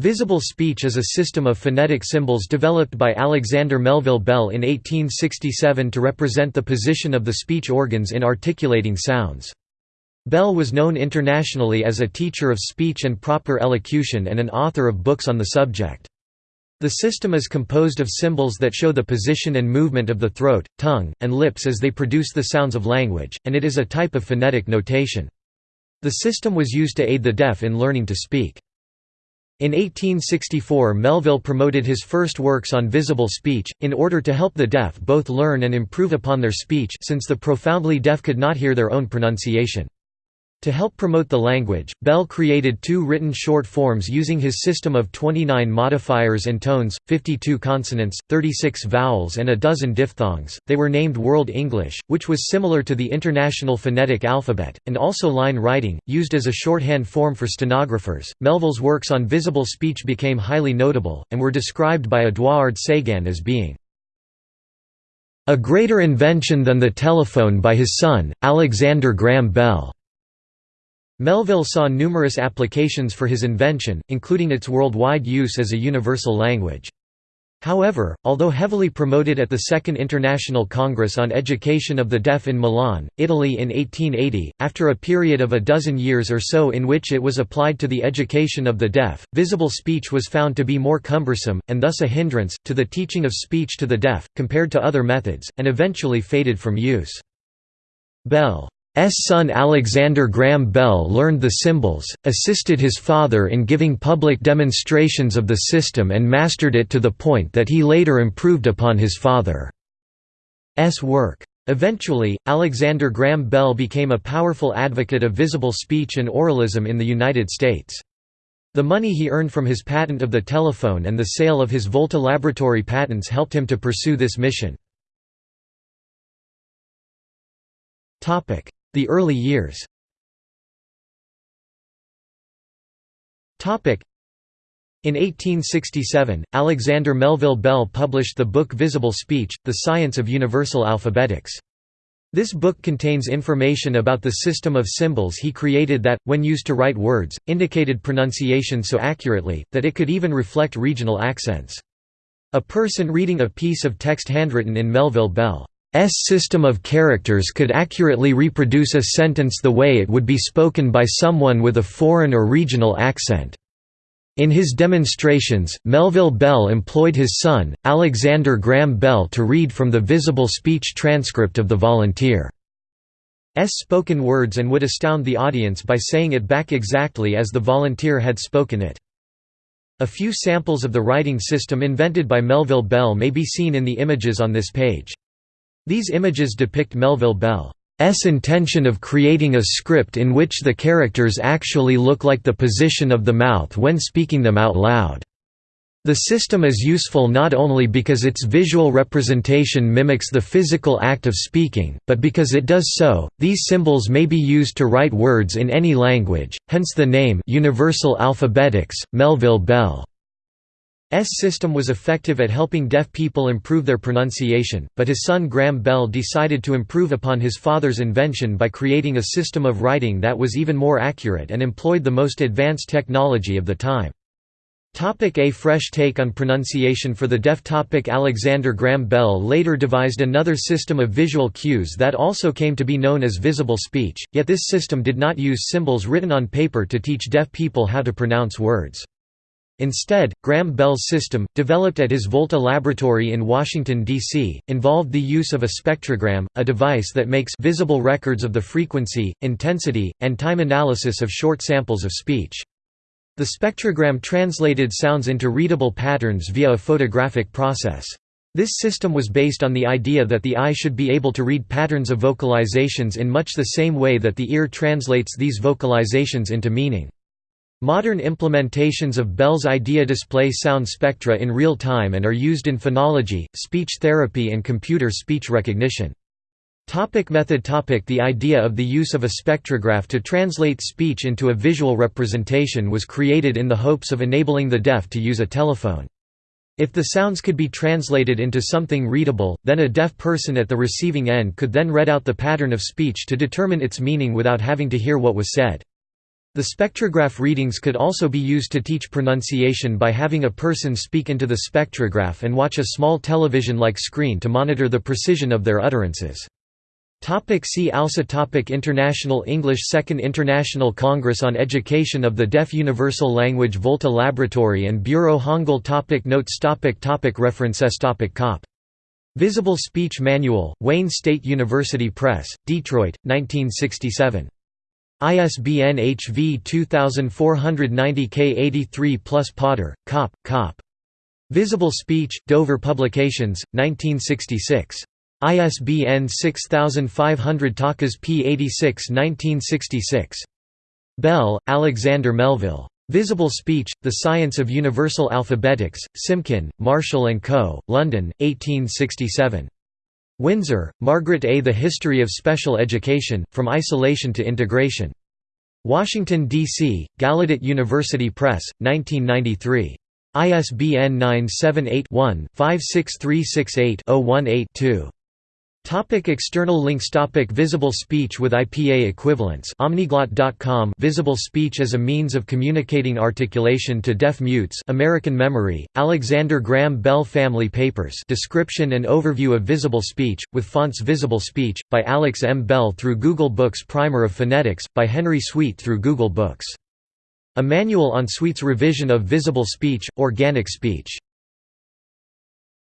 Visible speech is a system of phonetic symbols developed by Alexander Melville Bell in 1867 to represent the position of the speech organs in articulating sounds. Bell was known internationally as a teacher of speech and proper elocution and an author of books on the subject. The system is composed of symbols that show the position and movement of the throat, tongue, and lips as they produce the sounds of language, and it is a type of phonetic notation. The system was used to aid the deaf in learning to speak. In 1864 Melville promoted his first works on visible speech, in order to help the deaf both learn and improve upon their speech since the profoundly deaf could not hear their own pronunciation. To help promote the language, Bell created two written short forms using his system of 29 modifiers and tones, 52 consonants, 36 vowels and a dozen diphthongs. They were named World English, which was similar to the International Phonetic Alphabet, and also line writing, used as a shorthand form for stenographers. Melville's works on visible speech became highly notable, and were described by Edouard Seguin as being a greater invention than the telephone by his son, Alexander Graham Bell. Melville saw numerous applications for his invention, including its worldwide use as a universal language. However, although heavily promoted at the Second International Congress on Education of the Deaf in Milan, Italy in 1880, after a period of a dozen years or so in which it was applied to the education of the deaf, visible speech was found to be more cumbersome, and thus a hindrance, to the teaching of speech to the deaf, compared to other methods, and eventually faded from use. Bell son Alexander Graham Bell learned the symbols, assisted his father in giving public demonstrations of the system and mastered it to the point that he later improved upon his father's work. Eventually, Alexander Graham Bell became a powerful advocate of visible speech and oralism in the United States. The money he earned from his patent of the telephone and the sale of his Volta laboratory patents helped him to pursue this mission. The early years in 1867, Alexander Melville Bell published the book Visible Speech, The Science of Universal Alphabetics. This book contains information about the system of symbols he created that, when used to write words, indicated pronunciation so accurately, that it could even reflect regional accents. A person reading a piece of text handwritten in Melville Bell system of characters could accurately reproduce a sentence the way it would be spoken by someone with a foreign or regional accent. In his demonstrations, Melville Bell employed his son, Alexander Graham Bell to read from the visible speech transcript of the volunteer's spoken words and would astound the audience by saying it back exactly as the volunteer had spoken it. A few samples of the writing system invented by Melville Bell may be seen in the images on this page. These images depict Melville Bell's intention of creating a script in which the characters actually look like the position of the mouth when speaking them out loud. The system is useful not only because its visual representation mimics the physical act of speaking, but because it does so. These symbols may be used to write words in any language, hence the name Universal Alphabetics, Melville Bell. S system was effective at helping deaf people improve their pronunciation, but his son Graham Bell decided to improve upon his father's invention by creating a system of writing that was even more accurate and employed the most advanced technology of the time. Topic a fresh take on pronunciation for the deaf topic Alexander Graham Bell later devised another system of visual cues that also came to be known as visible speech, yet this system did not use symbols written on paper to teach deaf people how to pronounce words. Instead, Graham Bell's system, developed at his Volta laboratory in Washington, D.C., involved the use of a spectrogram, a device that makes visible records of the frequency, intensity, and time analysis of short samples of speech. The spectrogram translated sounds into readable patterns via a photographic process. This system was based on the idea that the eye should be able to read patterns of vocalizations in much the same way that the ear translates these vocalizations into meaning. Modern implementations of Bell's idea display sound spectra in real time and are used in phonology, speech therapy and computer speech recognition. Topic method topic The idea of the use of a spectrograph to translate speech into a visual representation was created in the hopes of enabling the deaf to use a telephone. If the sounds could be translated into something readable, then a deaf person at the receiving end could then read out the pattern of speech to determine its meaning without having to hear what was said. The spectrograph readings could also be used to teach pronunciation by having a person speak into the spectrograph and watch a small television-like screen to monitor the precision of their utterances. Topic see also topic International English Second International Congress on Education of the Deaf Universal Language Volta Laboratory and Bureau Hangul topic Notes topic topic References topic Kopp. Visible Speech Manual, Wayne State University Press, Detroit, 1967. ISBN HV 2490K83 plus Potter, Kopp, Kopp. Visible Speech, Dover Publications, 1966. ISBN 6500 Takas P86 1966. Bell, Alexander Melville. Visible Speech, The Science of Universal Alphabetics, Simpkin, Marshall & Co., London, 1867. Winzer, Margaret A. The History of Special Education, From Isolation to Integration. Washington, D.C., Gallaudet University Press, 1993. ISBN 978 one 56368 018 2 Topic external links Topic Visible speech with IPA equivalents Omniglot.com Visible speech as a means of communicating articulation to deaf mutes American Memory, Alexander Graham Bell Family Papers Description and Overview of Visible Speech, with fonts Visible Speech, by Alex M. Bell through Google Books Primer of Phonetics, by Henry Sweet through Google Books. A manual on Sweet's revision of visible speech, organic speech